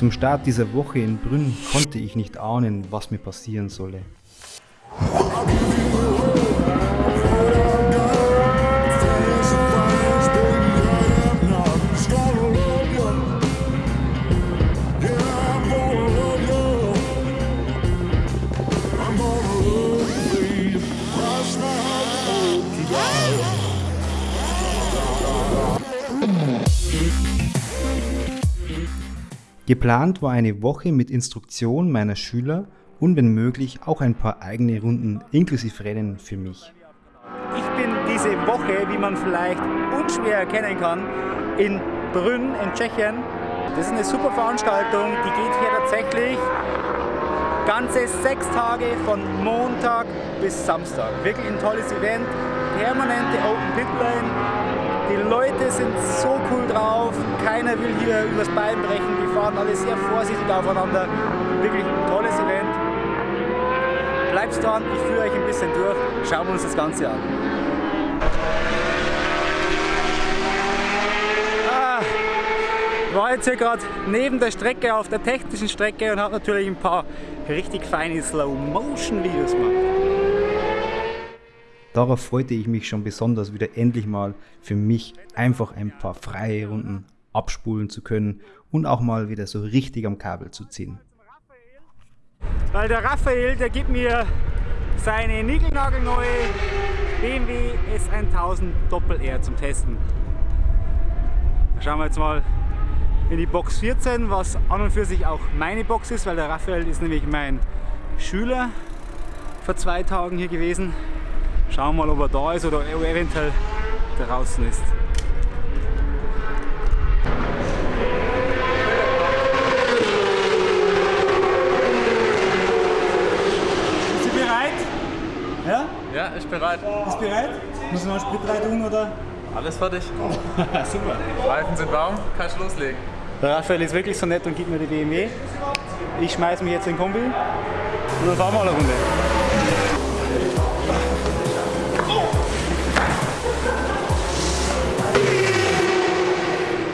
Zum Start dieser Woche in Brünn konnte ich nicht ahnen, was mir passieren solle. Geplant war eine Woche mit Instruktion meiner Schüler und wenn möglich auch ein paar eigene Runden inklusive Rennen für mich. Ich bin diese Woche, wie man vielleicht unschwer erkennen kann, in Brünn in Tschechien. Das ist eine super Veranstaltung, die geht hier tatsächlich ganze sechs Tage von Montag bis Samstag. Wirklich ein tolles Event, permanente Open Pit Lane, die Leute sind so cool drauf, keiner will hier übers Bein brechen, die fahren alle sehr vorsichtig aufeinander. Wirklich ein tolles Event. Bleibt dran, ich führe euch ein bisschen durch, schauen wir uns das Ganze an. Ah, war jetzt hier gerade neben der Strecke auf der technischen Strecke und habe natürlich ein paar richtig feine Slow-Motion-Videos gemacht. Darauf freute ich mich schon besonders, wieder endlich mal für mich einfach ein paar freie Runden abspulen zu können und auch mal wieder so richtig am Kabel zu ziehen. Weil der Raphael, der gibt mir seine niegelnagelneue BMW S1000 Doppel-R zum Testen. Da schauen wir jetzt mal in die Box 14, was an und für sich auch meine Box ist, weil der Raphael ist nämlich mein Schüler vor zwei Tagen hier gewesen. Schauen wir mal, ob er da ist oder eventuell draußen ist. Ist sie bereit? Ja? Ja, ich bereit. Ist bereit? Muss man Sprit rein tun oder? Alles fertig. Super. Reifen sind warm, kann ich loslegen. Der Raphael ist wirklich so nett und gibt mir die BMW. Ich schmeiß mich jetzt in den Kombi und dann fahren wir eine Runde.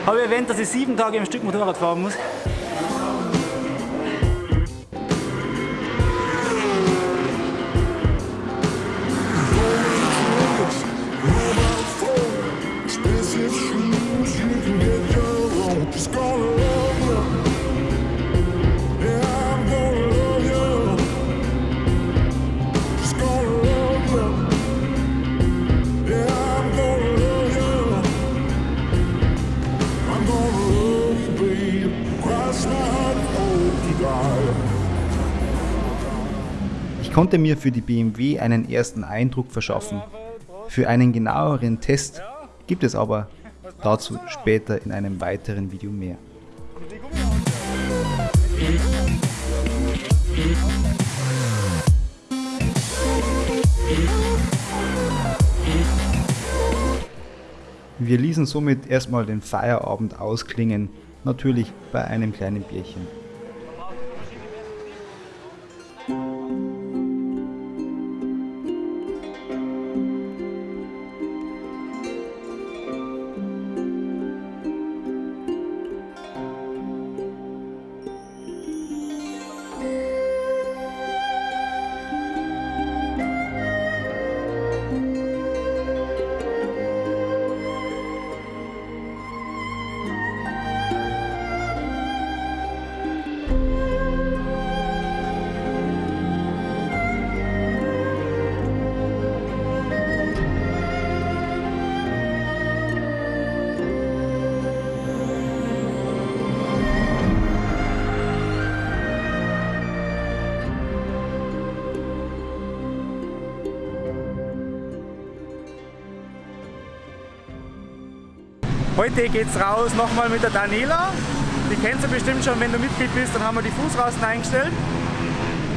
Habe ich erwähnt, dass ich sieben Tage im Stück Motorrad fahren muss. Konnte mir für die BMW einen ersten Eindruck verschaffen. Für einen genaueren Test gibt es aber dazu später in einem weiteren Video mehr. Wir ließen somit erstmal den Feierabend ausklingen, natürlich bei einem kleinen Bierchen. Heute geht's raus nochmal mit der Daniela. Die kennst du bestimmt schon, wenn du Mitglied bist, dann haben wir die Fußrasten eingestellt.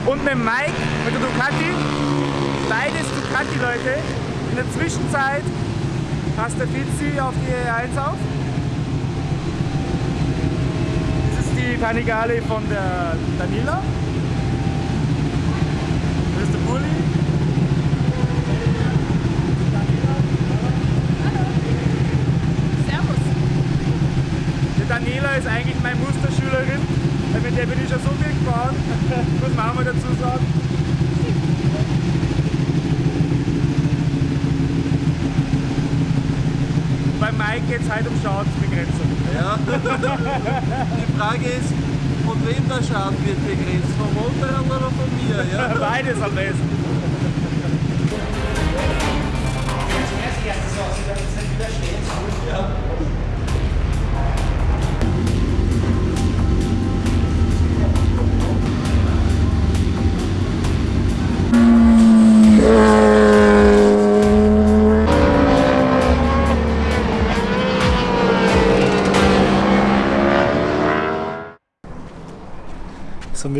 Und mit Mike, mit der Ducati. Beides Ducati-Leute. In der Zwischenzeit passt der Fitzi auf die E1 auf. Das ist die Panigale von der Daniela. Das ist der Bulli. Daniela ist eigentlich meine Musterschülerin. weil mit der bin ich schon so viel gefahren, muss man auch mal dazu sagen. Bei Mike geht es heute um Schadensbegrenzung. Ja. Die Frage ist, von wem der Schaden wird begrenzt? Vom Motorrad oder von mir? Ja? Beides am besten. So,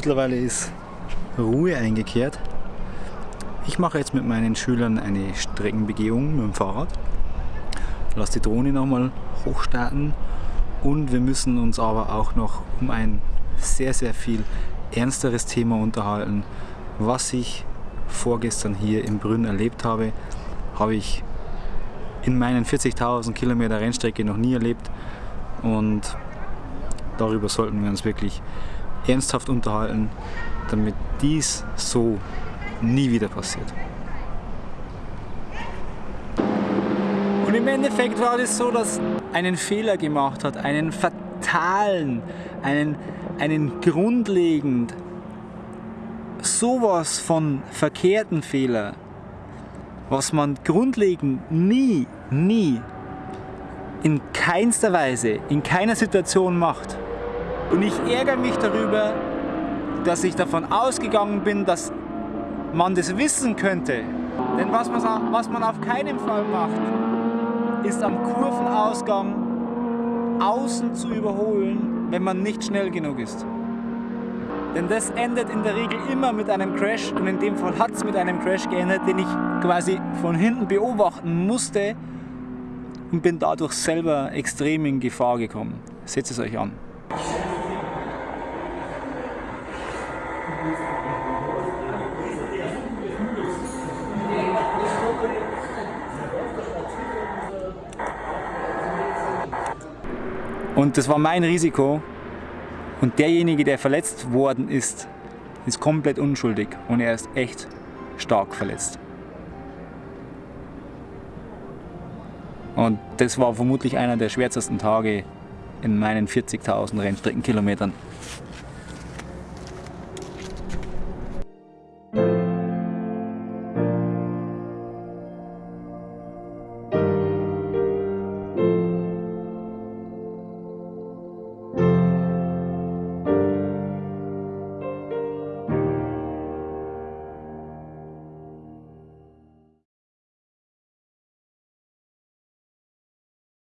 mittlerweile ist Ruhe eingekehrt. Ich mache jetzt mit meinen Schülern eine Streckenbegehung mit dem Fahrrad. Lass die Drohne nochmal hochstarten und wir müssen uns aber auch noch um ein sehr, sehr viel ernsteres Thema unterhalten. Was ich vorgestern hier in Brünn erlebt habe, habe ich in meinen 40.000 Kilometer Rennstrecke noch nie erlebt und darüber sollten wir uns wirklich ernsthaft unterhalten, damit dies so nie wieder passiert. Und im Endeffekt war es so, dass einen Fehler gemacht hat, einen fatalen, einen, einen grundlegend, sowas von verkehrten Fehler, was man grundlegend nie, nie, in keinster Weise, in keiner Situation macht. Und ich ärgere mich darüber, dass ich davon ausgegangen bin, dass man das wissen könnte. Denn was man, was man auf keinen Fall macht, ist am Kurvenausgang außen zu überholen, wenn man nicht schnell genug ist. Denn das endet in der Regel immer mit einem Crash und in dem Fall hat es mit einem Crash geendet, den ich quasi von hinten beobachten musste und bin dadurch selber extrem in Gefahr gekommen. Seht es euch an. Und das war mein Risiko. Und derjenige, der verletzt worden ist, ist komplett unschuldig und er ist echt stark verletzt. Und das war vermutlich einer der schwärzesten Tage in meinen 40.000 Rennstreckenkilometern.